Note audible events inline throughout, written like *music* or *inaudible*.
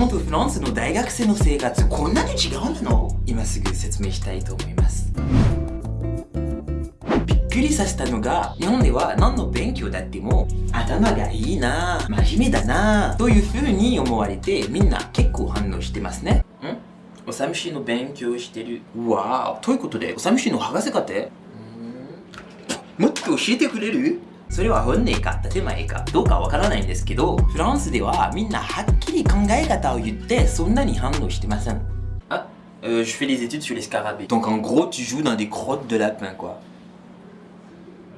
本とフランスの大学生の生活こんなに違うの？今すぐ説明したいと思います。びっくりさせたのが日本では何の勉強だっても頭がいいな真面目だなという風に思われてみんな結構反応してますね。ん？おさむしの勉強してる。わー。ということでおさむしの博士課程？もっと教えてくれる？それは本音か建前かどうかわからないんですけどフランスではみんなはっきり考え方を言ってそんなに反応してませんあ、euh, je fais les études sur les scarabées donc en gros tu joues dans des crottes de lapin quoi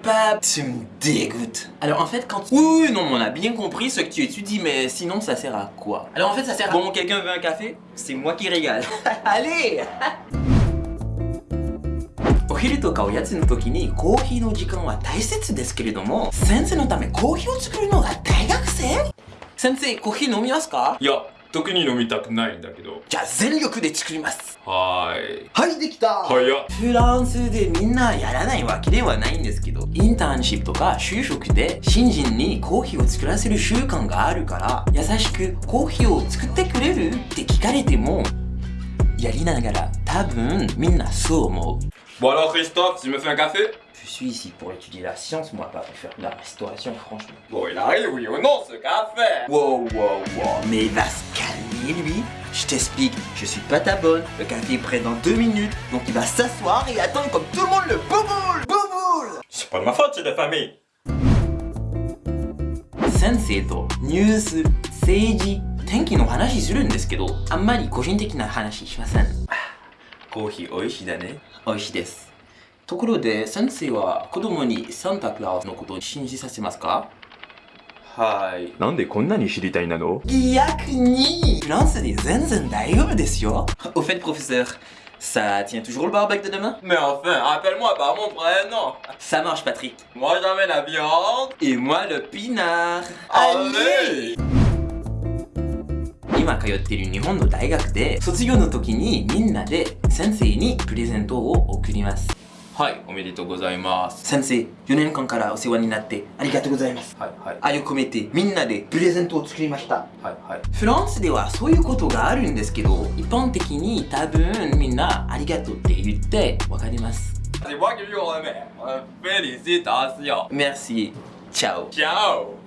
Bah, tu me dégoûtes. Alors en fait, quand... Oui, oui, non, on a bien compris ce que tu étudies, mais sinon ça sert à quoi Alors en fait, ça sert à... Bon, quelqu'un veut un café C'est moi qui régale. *laughs* Allez お *laughs* 昼とかおやつの時にコーヒーの時間は大切ですけれども先生のためコーヒーを作るのが大学生？先生コーヒー飲みますか？いや特に飲みたくないんだけど。じゃあ全力で作ります。はーい。はいできた。早っ。フランスでみんなやらないわけではないんですけどインターンシップとか就職で新人にコーヒーを作らせる習慣があるから優しくコーヒーを作ってくれるって聞かれてもやりながら 多分みんなそう思う Bon alors Christophe, tu me fais un café Je suis ici pour étudier la science, moi pas pour faire de la restauration, franchement. Bon, il arrive, oui ou non, ce café Wow, wow, wow. Mais il va se calmer, lui. Je t'explique, je suis pas ta bonne. Le café est prêt dans deux minutes. Donc il va s'asseoir et attendre comme tout le monde le bouboule Bouboule C'est pas de ma faute, c'est de famille 先生とニュース、政治、天気の話するんですけど、あんまり個人的な話しません。 コーヒー美味しいだね。美味しいです。ところで、先生は子供にサンタクラウスのことを信じさせますかはい。なんでこんなに知りたいなの逆にフランスで全然大丈夫ですよ。Au fait, professeur, ça tient toujours le barbecue de demain Mais enfin, appelle-moi par mon prénom Ça marche, Patrick. Moi j'amène la viande Et moi, le pinard. Allez 今通っている日本の大学で卒業の時にみんなで先生にプレゼントを送ります。はい、おめでとうございます。先生4年間からお世話になってありがとうございます。はいはい。愛を込めてみんなでプレゼントを作りました。はいはい。フランスではそういうことがあるんですけど一般的に多分みんなありがとうって言ってわかります。C'est moi qui lui remets Félicitations Merci Ciao Ciao